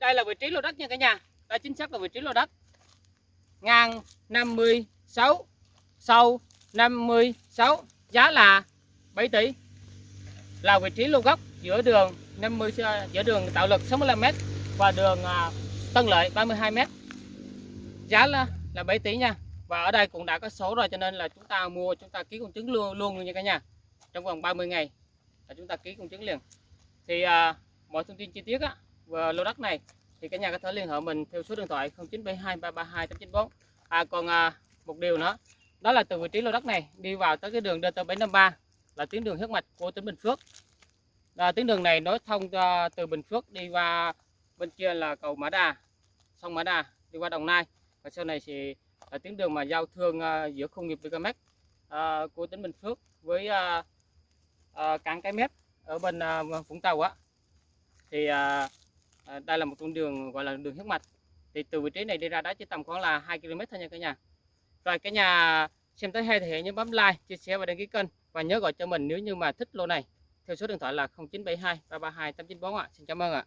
đây là vị trí lô đất nha cả nhà. Đây chính xác là vị trí lô đất. Ngang 56 sâu 56 giá là 7 tỷ. Là vị trí lô gốc giữa đường 50 à, giữa đường tạo lực 65m và đường à, Tân Lợi 32m giá là là 7 tỷ nha. Và ở đây cũng đã có số rồi cho nên là chúng ta mua chúng ta ký công chứng luôn luôn nha cả nhà trong vòng 30 ngày là chúng ta ký công chứng liền. Thì à, mọi thông tin chi tiết á và lô đất này thì cả nhà có thể liên hệ mình theo số điện thoại 0972 332 894 à còn à, một điều nữa đó là từ vị trí lô đất này đi vào tới cái đường DT753 là tuyến đường huyết mạch của tỉnh Bình Phước. À, tuyến đường này nối thông à, từ Bình Phước đi qua bên kia là cầu Mã Đà sông Mã Đà đi qua Đồng Nai. Và sau này thì là tuyến đường mà giao thương à, giữa công nghiệp VKMX à, của tỉnh Bình Phước với à, à, cảng cái mép ở bên à, Vũng Tàu á. Thì à, à, đây là một con đường gọi là đường huyết mạch. Thì từ vị trí này đi ra đó chỉ tầm khoảng là 2 km thôi nha cả nhà. Rồi cả nhà xem tới hay thì hãy nhớ bấm like chia sẻ và đăng ký kênh. Và nhớ gọi cho mình nếu như mà thích lô này. Theo số điện thoại là 0972 332 894 ạ. Xin cảm ơn ạ.